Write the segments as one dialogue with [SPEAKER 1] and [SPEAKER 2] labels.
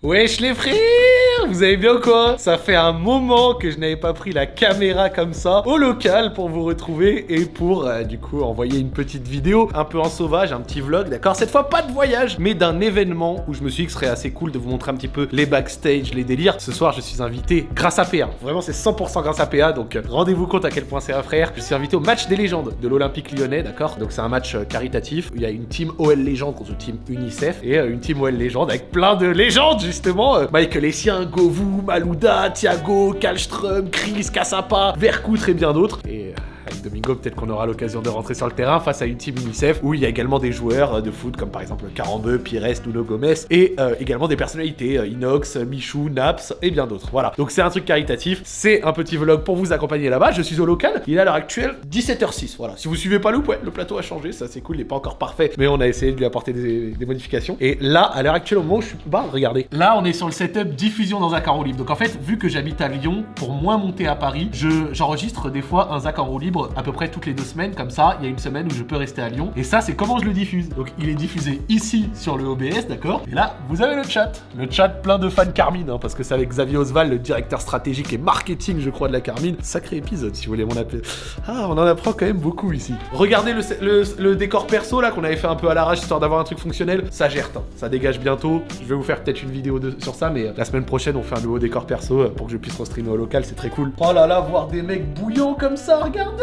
[SPEAKER 1] Wesh les frères Vous avez bien quoi? Ça fait un moment que je n'avais pas pris la caméra comme ça au local pour vous retrouver et pour euh, du coup envoyer une petite vidéo un peu en sauvage, un petit vlog, d'accord? Cette fois pas de voyage mais d'un événement où je me suis dit que ce serait assez cool de vous montrer un petit peu les backstage, les délires. Ce soir je suis invité grâce à PA, vraiment c'est 100% grâce à PA donc euh, rendez-vous compte à quel point c'est un frère. Je suis invité au match des légendes de l'Olympique lyonnais, d'accord? Donc c'est un match euh, caritatif où il y a une team OL légende contre une team UNICEF et une team OL légende avec plein de légendes justement, Michael Essien, Govou, Malouda, Thiago, Kalström, Chris, Kassapa, Vercoutre et bien d'autres. Et euh, avec Domingo, peut-être qu'on aura l'occasion de rentrer sur le terrain face à une team UNICEF où il y a également des joueurs euh, de foot comme par exemple Carambeu, Pires, Nuno Gomez et euh, également des personnalités, euh, Inox, Michou, Naps et bien d'autres. Voilà, donc c'est un truc caritatif, c'est un petit vlog pour vous accompagner là-bas. Je suis au local, il est à l'heure actuelle 17h06. Voilà, si vous suivez pas loup, ouais, le plateau a changé, ça c'est cool, il est pas encore parfait, mais on a essayé de lui apporter des, modifications. Et là, à l'heure actuelle, au moment où je suis. Bah, regardez. Là, on est sur le setup diffusion dans en roue libre. Donc en fait, vu que j'habite à Lyon, pour moins monter à Paris, je- j'enregistre des fois un Zach en roue libre à peu près toutes les deux semaines. Comme ça, il y a une semaine où je peux rester à Lyon. Et ça, c'est comment je le diffuse. Donc il est diffusé ici sur le OBS, d'accord? Et là, vous avez le chat. Le chat plein de fans Carmine, hein, parce que c'est avec Xavier Osval, le directeur stratégique et marketing, je crois, de la Carmine. Sacré épisode, si vous voulez m'en appeler. Ah, on en apprend quand même beaucoup ici. Regardez le, décor perso là qu'on avait fait un peu à l'arrache histoire d'avoir un truc fonctionnel. Ça gère, hein. ça dégage bientôt. Je vais vous faire peut-être une vidéo sur ça, mais euh, la semaine prochaine on fait un nouveau décor perso euh, pour que je puisse restreamer au local, c'est très cool. Oh là là, voir des mecs bouillants comme ça, regardez,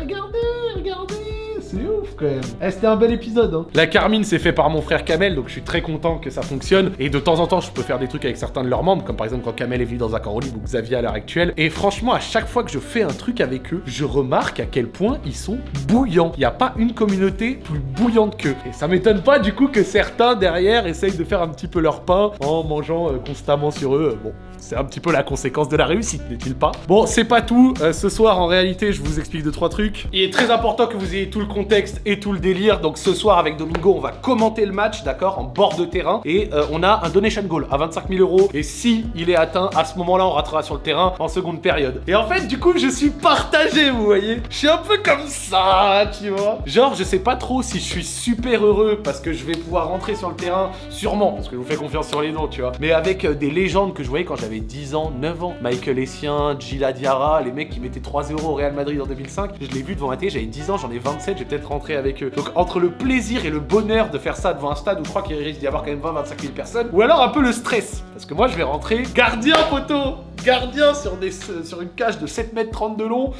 [SPEAKER 1] regardez, regardez. C'est ouf quand même. Eh, C'était un bel épisode. Hein. La Carmine, c'est fait par mon frère Kamel, donc je suis très content que ça fonctionne. Et de temps en temps, je peux faire des trucs avec certains de leurs membres, comme par exemple quand Kamel est venu dans Accord Libre ou Xavier à l'heure actuelle. Et franchement, à chaque fois que je fais un truc avec eux, je remarque à quel point ils sont bouillants. Il n'y a pas une communauté plus bouillante qu'eux. Et ça m'étonne pas du coup que certains derrière essayent de faire un petit peu leur pain en mangeant euh, constamment sur eux. Bon, c'est un petit peu la conséquence de la réussite, n'est-il pas? Bon, c'est pas tout. Euh, ce soir, en réalité, je vous explique deux trois trucs. Il est très important que vous ayez tout le contexte et tout le délire. Donc ce soir, avec Domingo, on va commenter le match, d'accord, en bord de terrain. Et euh, on a un donation goal à 25 000 euros. Et si il est atteint, à ce moment-là, on ratera sur le terrain en seconde période. Et en fait, du coup, je suis partagé, vous voyez. Je suis un peu comme ça, tu vois. Genre, je sais pas trop si je suis super heureux parce que je vais pouvoir rentrer sur le terrain, sûrement, parce que je vous fais confiance sur les noms, tu vois. Mais avec euh, des légendes que je voyais quand j'avais 10 ans, 9 ans. Michael Essien, Gila Diarra, les mecs qui mettaient 3 euros au Real Madrid en 2005. Je l'ai vu devant la télé, j'avais 10 ans, j'en ai 27, j'ai peut-être rentré avec eux. Donc entre le plaisir et le bonheur de faire ça devant un stade où je crois qu'il risque d'y avoir quand même 20-25 000 personnes, ou alors un peu le stress. Parce que moi, je vais rentrer gardien poteau, gardien sur, des, sur une cage de 7 mètres 30 de long.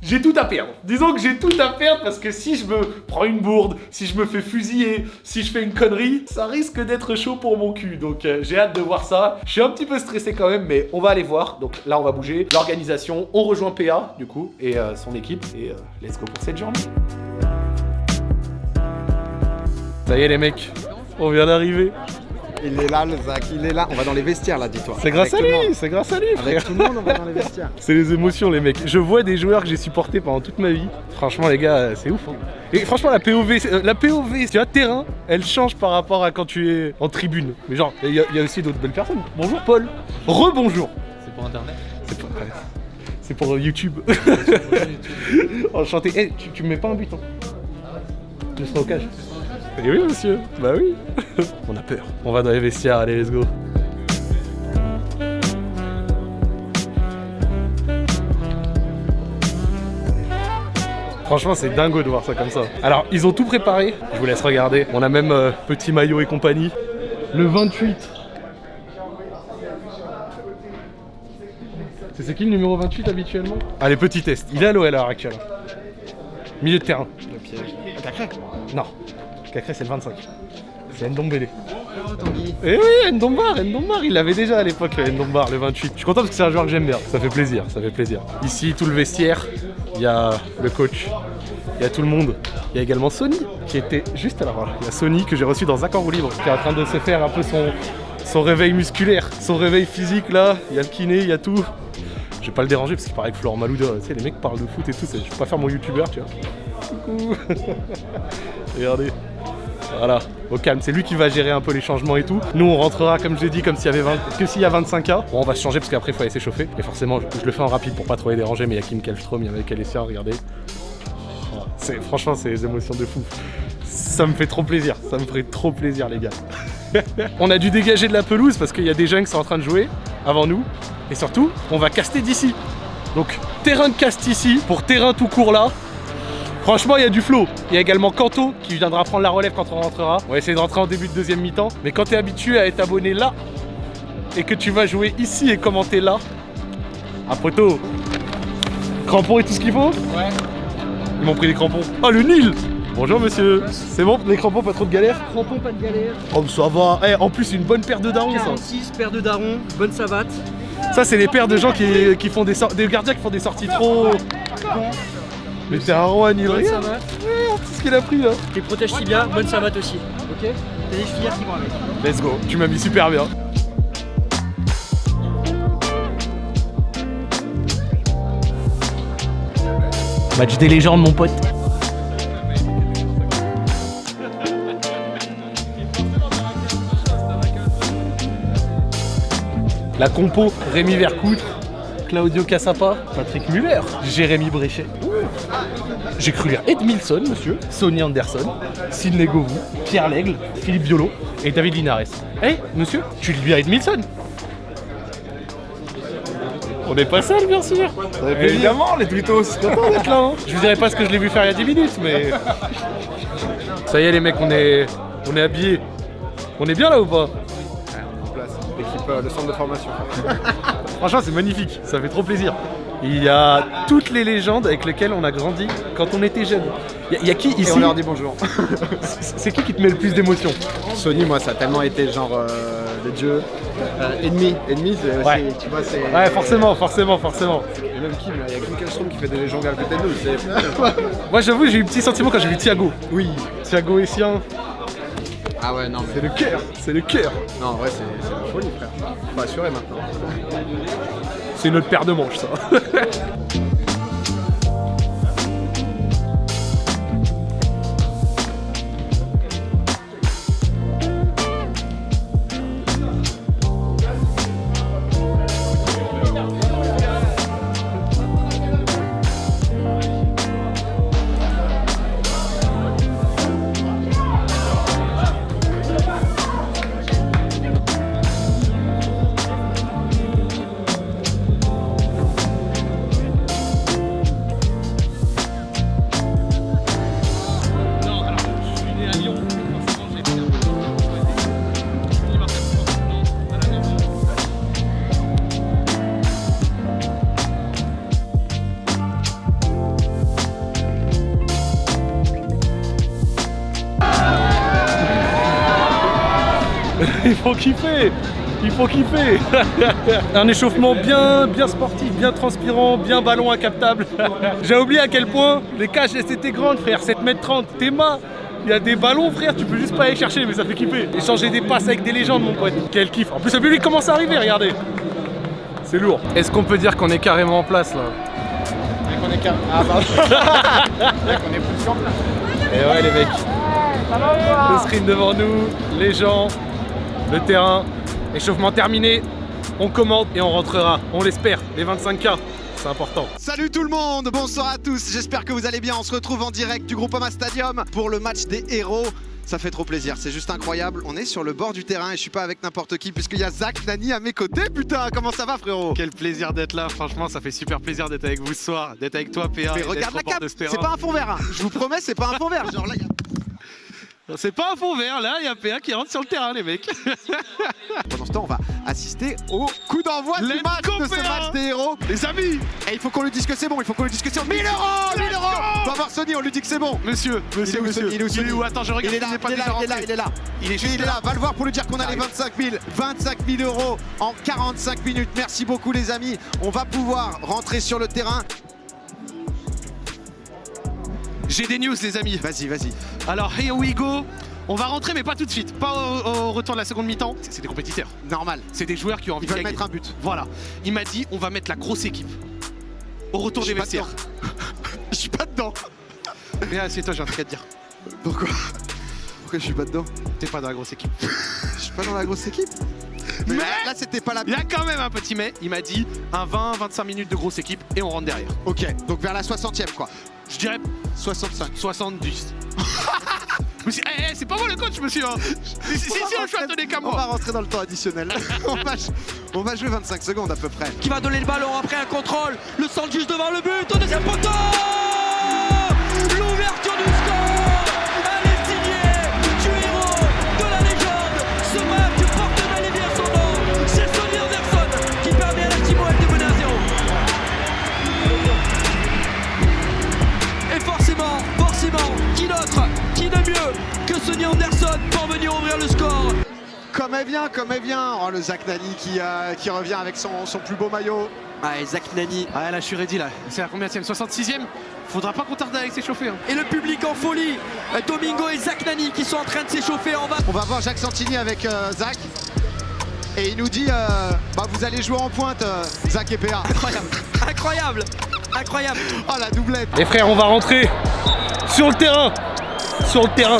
[SPEAKER 1] J'ai tout à perdre. Disons que j'ai tout à perdre parce que si je me prends une bourde, si je me fais fusiller, si je fais une connerie, ça risque d'être chaud pour mon cul. Donc euh, j'ai hâte de voir ça. Je suis un petit peu stressé quand même, mais on va aller voir. Donc là, on va bouger. L'organisation, on rejoint PA du coup et euh, son équipe. Et euh, let's go pour cette journée. Ça y est les mecs, on vient d'arriver.
[SPEAKER 2] Il est là, le Zach, il est là. On va dans les vestiaires là, dis-toi.
[SPEAKER 1] C'est grâce à lui, c'est grâce à lui frère.
[SPEAKER 2] Avec tout le monde, on va dans les vestiaires.
[SPEAKER 1] C'est les émotions, les mecs. Je vois des joueurs que j'ai supportés pendant toute ma vie. Franchement, les gars, euh, c'est ouf. hein. Et franchement, la POV, euh, la POV, tu vois, terrain, elle change par rapport à quand tu es en tribune. Mais genre, il y, a- il y a aussi d'autres belles personnes. Bonjour, Paul. Rebonjour.
[SPEAKER 3] C'est pour internet
[SPEAKER 1] C'est pour, ouais. c'est pour euh, YouTube. Enchanté. Eh, tu, tu me mets pas un but, hein Je serai au cage. Eh oui, monsieur. Bah oui. On a peur. On va dans les vestiaires. Allez, let's go. Franchement, c'est dingo de voir ça comme ça. Alors, ils ont tout préparé. Je vous laisse regarder. On a même euh, petit maillot et compagnie. Le 28. C'est c'est qui le numéro 28 habituellement? Allez, petit test. Il est à l'OL à l'heure actuelle. Milieu de terrain.
[SPEAKER 2] Le piège.
[SPEAKER 1] Non. Cacré, c'est le 25. C'est Ndombele. Eh oui, Ndombar, Ndombar, il l'avait déjà à l'époque, le Ndombar, le 28. Je suis content parce que c'est un joueur que j'aime bien. Ça fait plaisir, ça fait plaisir. Ici, tout le vestiaire, il y a le coach, il y a tout le monde. Il y a également Sony qui était juste là. Voilà. Il y a Sony que j'ai reçu dans en roue libre, qui est en train de se faire un peu son, son réveil musculaire, son réveil physique là. Il y a le kiné, il y a tout. Je vais pas le déranger parce qu'il paraît que Florent Malouda, tu sais, les mecs parlent de foot et tout. Je vais pas faire mon youtubeur, tu vois. Coucou. Regardez. Voilà, au calme, c'est lui qui va gérer un peu les changements et tout. Nous on rentrera comme je l'ai dit comme s'il y avait 20... que s'il y a 25K. Bon on va se changer parce qu'après il faut aller s'échauffer. Et forcément je, le fais en rapide pour pas trop les déranger mais il y a Kim Kallstrom, il y a Michael Essien, regardez. Franchement c'est des émotions de fou. Ça me fait trop plaisir, ça me ferait trop plaisir les gars. on a dû dégager de la pelouse parce qu'il y a des jeunes qui sont en train de jouer avant nous. Et surtout, on va caster d'ici. Donc, terrain de cast ici, pour terrain tout court là. Franchement, il y a du flow. Il y a également Kanto qui viendra prendre la relève quand on rentrera. On va essayer de rentrer en début de deuxième mi-temps. Mais quand tu es habitué à être abonné là et que tu vas jouer ici et commenter là, à poteau, crampons et tout ce qu'il faut?
[SPEAKER 3] Ouais.
[SPEAKER 1] Ils m'ont pris des crampons. Oh, le Nil Bonjour monsieur. C'est bon, les crampons, pas trop de galère
[SPEAKER 3] Crampons, pas de galère.
[SPEAKER 1] Oh, ça va. Eh, en plus, une bonne paire de darons, ça.
[SPEAKER 3] 46, paire de darons, bonne savate.
[SPEAKER 1] Ça, c'est les paires de gens qui, qui font des, sor- des gardiens qui font des sorties trop. Mais t'es un roi, Nil.
[SPEAKER 3] Bonne
[SPEAKER 1] Regarde
[SPEAKER 3] savate.
[SPEAKER 1] ce qu'il a pris là.
[SPEAKER 3] Tes protèges tibia, bonne savate aussi. Ok T'as des filières qui vont avec.
[SPEAKER 1] Let's go. Tu m'as mis super bien. Match des légendes, mon pote. La compo, Rémi Vercoutre, Claudio Cassapa, Patrick Muller, Jérémy Bréchet. J'ai cru lire Edmilson, monsieur, Sonny Anderson, Sidney Govou, Pierre Lègle, Philippe Biolo et David Linares. Eh, monsieur, tu lui as Edmilson On n'est pas seul, bien sûr
[SPEAKER 2] Évidemment, les twittos.
[SPEAKER 1] Content d'être là, hein. Je vous dirai pas ce que je l'ai vu faire il y a 10 minutes, mais... Ça y est, les mecs, on est, on est habillés. On est bien là ou pas?
[SPEAKER 2] En place, l'équipe, euh, le centre de formation.
[SPEAKER 1] Franchement, c'est magnifique, ça fait trop plaisir. Il y a toutes les légendes avec lesquelles on a grandi quand on était jeune. Il y, a- il y a qui
[SPEAKER 2] Et
[SPEAKER 1] ici
[SPEAKER 2] on leur dit bonjour.
[SPEAKER 1] C'est qui qui te met le plus d'émotion
[SPEAKER 2] Sony, moi, ça a tellement été le genre euh, de dieu. Euh, ennemi, ennemi, c'est
[SPEAKER 1] Ouais.
[SPEAKER 2] tu vois, c'est.
[SPEAKER 1] Ouais, forcément, forcément, forcément.
[SPEAKER 2] Et même Kim, il y a Kim Kallstrom qui fait des légendes à côté de nous.
[SPEAKER 1] Moi, j'avoue, j'ai eu un petit sentiment quand j'ai vu Thiago.
[SPEAKER 2] Oui.
[SPEAKER 1] Thiago Essien,
[SPEAKER 2] Ah ouais, non, mais.
[SPEAKER 1] c'est le cœur, c'est le cœur.
[SPEAKER 2] Non, en vrai, c'est folie, frère. Faut assurer maintenant.
[SPEAKER 1] C'est notre paire de manches, ça. Il faut kiffer Il faut kiffer Un échauffement bien, bien sportif, bien transpirant, bien ballon incaptable. J'ai oublié à quel point les cages étaient grandes frère, 7m30, tes il y a des ballons frère, tu peux juste pas aller chercher mais ça fait kiffer. Échanger des passes avec des légendes mon pote, quel kiff. En plus le public commence à arriver, regardez. C'est lourd. Est-ce qu'on peut dire qu'on est carrément en place là
[SPEAKER 2] On est calme. Ah, pardon. Mec, on est plus sur place.
[SPEAKER 1] Et ouais les mecs. Le screen devant nous, les gens, le terrain, échauffement terminé, on commente et on rentrera, on l'espère, les 25K, c'est important.
[SPEAKER 4] Salut tout le monde, bonsoir à tous, j'espère que vous allez bien. On se retrouve en direct du Groupama Stadium pour le match des héros. Ça fait trop plaisir, c'est juste incroyable. On est sur le bord du terrain et je suis pas avec n'importe qui puisqu'il y a Zach Nani à mes côtés. Putain, comment ça va frérot?
[SPEAKER 1] Quel plaisir d'être là, franchement ça fait super plaisir d'être avec vous ce soir, d'être avec toi PA.
[SPEAKER 4] Mais regarde la cape, c'est pas un fond vert. hein. Je vous promets, c'est pas un fond vert. Genre là, il y a-
[SPEAKER 1] C'est pas un fond vert là, il y a PA qui rentre sur le terrain les mecs.
[SPEAKER 4] Pendant ce temps, on va assister au coup d'envoi du match de ce match des héros.
[SPEAKER 1] les amis
[SPEAKER 4] Et il faut qu'on lui dise que c'est bon, il faut qu'on lui dise que c'est bon. 1000 euros 1000 euros On va voir Sony, on lui dit que c'est bon.
[SPEAKER 1] Monsieur, monsieur,
[SPEAKER 4] Il est où,
[SPEAKER 1] monsieur.
[SPEAKER 4] Sony Il est où, Sony
[SPEAKER 1] Attends, je regarde.
[SPEAKER 4] Il est là, il est là, il est là, est
[SPEAKER 1] juste
[SPEAKER 4] Il est là, va le voir pour lui dire qu'on a les 25 000. 25 000 euros en 45 minutes. Merci beaucoup les amis. On va pouvoir rentrer sur le terrain.
[SPEAKER 1] J'ai des news les amis.
[SPEAKER 4] Vas-y, vas-y.
[SPEAKER 1] Alors here we go. On va rentrer mais pas tout de suite, pas au, au retour de la seconde mi-temps. C'est des compétiteurs,
[SPEAKER 4] Normal.
[SPEAKER 1] c'est des joueurs qui ont envie
[SPEAKER 4] Ils
[SPEAKER 1] de
[SPEAKER 4] mettre un but.
[SPEAKER 1] Voilà. Il m'a dit on va mettre la grosse équipe. Au retour des vestiaires.
[SPEAKER 4] Je suis pas dedans.
[SPEAKER 1] Mais c'est toi, j'ai un truc à te dire.
[SPEAKER 4] Pourquoi? Pourquoi je suis pas dedans?
[SPEAKER 1] T'es pas dans la grosse équipe.
[SPEAKER 4] Je suis pas dans la grosse équipe. Mais,
[SPEAKER 1] Mais-
[SPEAKER 4] là, c'était pas la.
[SPEAKER 1] Il y a quand même un petit mais. Il m'a dit un 20-25 minutes de grosse équipe et on rentre derrière.
[SPEAKER 4] Ok, donc vers la 60e quoi.
[SPEAKER 1] Je dirais
[SPEAKER 4] 65.
[SPEAKER 1] 70.
[SPEAKER 5] me suis dit, Eh, eh, c'est pas moi le coach, monsieur. hein. Si, si, si,
[SPEAKER 4] On
[SPEAKER 5] si,
[SPEAKER 4] rentrer- On va rentrer dans le temps additionnel. on, va, on va jouer 25 secondes à peu près.
[SPEAKER 6] qui va donner le ballon après un contrôle? Le centre juste devant le but, au deuxième poteau
[SPEAKER 4] Comme elle vient, comme elle vient. Oh, le Zach Nani qui, euh, qui revient avec son, son plus beau maillot.
[SPEAKER 6] Ah, et Zach Nani
[SPEAKER 5] Ah là, je suis ready là. C'est la combien 66ème Faudra pas qu'on tarde avec s'échauffer. Hein.
[SPEAKER 6] et le public en folie. Domingo et Zach Nani qui sont en train de s'échauffer en bas.
[SPEAKER 4] On va voir Jacques Santini avec euh, Zach. Et il nous dit euh, bah, vous allez jouer en pointe, euh, Zach et PA.
[SPEAKER 6] Incroyable, incroyable, incroyable.
[SPEAKER 4] Oh la doublette
[SPEAKER 1] Les frères, on va rentrer sur le terrain. Sur le terrain.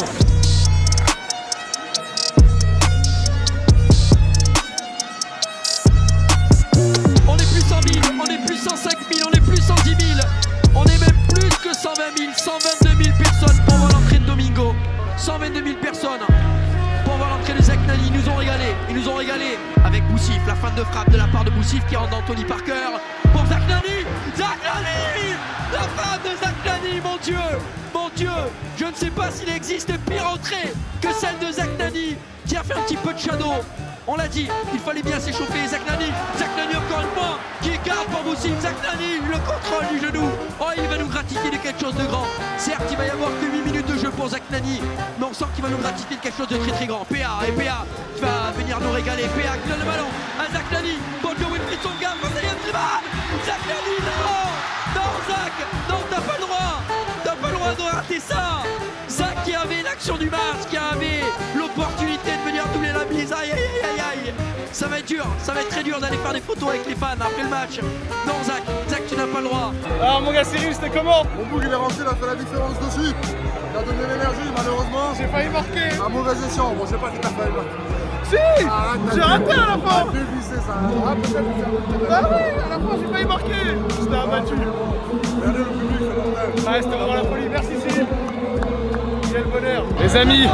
[SPEAKER 6] Ils nous ont régalé avec Boussif, la fin de frappe de la part de Boussif qui rentre dans Tony Parker. Pour Zach Nani, Zach Nani La frappe de Zach Nani, mon Dieu Mon Dieu Je ne sais pas s'il existe pire entrée que celle de Zach Nani qui a fait un petit peu de shadow. On l'a dit, il fallait bien s'échauffer. Zach Nani, Zach Nani encore une fois, qui garde pour Boussif. Zach Nani, le contrôle du genou. Oh, il va nous gratifier de quelque chose de grand. Certes, il va y avoir que 8 minutes jeu pour Zach Nani, mais on sent qu'il va nous gratifier de quelque chose de très très grand. PA et PA qui va venir nous régaler. PA qui donne le ballon à Zach Nani. Bon Dieu, Wilfried Songa, Brésilien Triman. Zach Nani, non Non, Zach Non, t'as pas le droit T'as pas le droit de rater ça Zach qui avait l'action du match, qui avait l'opportunité de venir doubler la mise. Aïe, aïe, aïe, aïe, aïe. Ça va être dur, ça va être très dur d'aller faire des photos avec les fans après le match. Non, Zach, Zach, tu n'as pas le droit.
[SPEAKER 1] Alors mon gars Cyril, c'était comment?
[SPEAKER 7] Mon bouc il est rentré, il a fait la différence dessus. A donné l'énergie, malheureusement.
[SPEAKER 1] J'ai failli marquer.
[SPEAKER 7] Un mauvais écient. Bon, je sais pas si t'as failli marquer.
[SPEAKER 1] Si J'ai raté à la fin
[SPEAKER 7] dévissé ça. Ah, peut-être que ça
[SPEAKER 1] Ah oui, à la fin j'ai failli marquer J'étais abattu.
[SPEAKER 7] Regardez le public, c'est.
[SPEAKER 1] Ouais, c'était vraiment la folie. Merci Cyril. Quel bonheur. Les amis,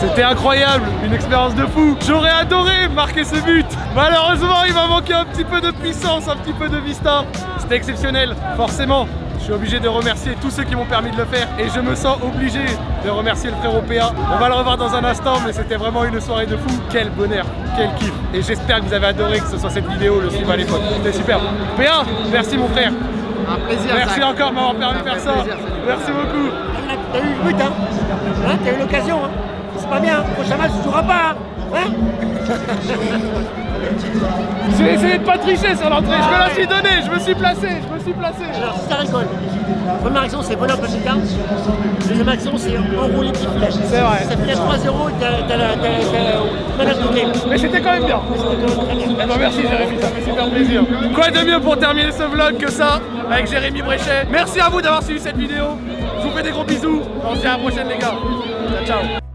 [SPEAKER 1] c'était incroyable, une expérience de fou. J'aurais adoré marquer ce but. Malheureusement, il m'a manqué un petit peu de puissance, un petit peu de vista. C'était exceptionnel, forcément. Je suis obligé de remercier tous ceux qui m'ont permis de le faire et je me sens obligé de remercier le frère PA. On va le revoir dans un instant, mais c'était vraiment une soirée de fou. Quel bonheur, quel kiff. Et j'espère que vous avez adoré que ce soit cette vidéo, le suivre à l'époque. C'était super. PA, merci mon frère.
[SPEAKER 2] Un plaisir.
[SPEAKER 1] Merci
[SPEAKER 2] Zach.
[SPEAKER 1] encore de m'avoir permis de faire ça.
[SPEAKER 2] plaisir,
[SPEAKER 1] Merci beaucoup.
[SPEAKER 3] T'as eu le but, hein, hein T'as eu l'occasion, hein C'est pas bien, prochain match, tu joueras pas, hein, hein
[SPEAKER 1] Je vais essayer de pas tricher sur l'entrée. Je me la suis donnée, je me suis placé, je me suis placé.
[SPEAKER 3] Alors, si ça rigole, première action, c'est voler un peu tard. Deuxième action, c'est enrouler petit filet.
[SPEAKER 1] C'est vrai.
[SPEAKER 3] Ça finit à 3-0, t'as la t'as- t'as- manage de game.
[SPEAKER 1] Mais c'était quand même bien.
[SPEAKER 3] C'était quand même très bien.
[SPEAKER 1] Eh ben merci Jérémy, ça fait super plaisir. Quoi de mieux pour terminer ce vlog que ça avec Jérémy Bréchet? Merci à vous d'avoir suivi cette vidéo. Je vous fais des gros bisous. On se dit à la prochaine les gars. Ciao ciao.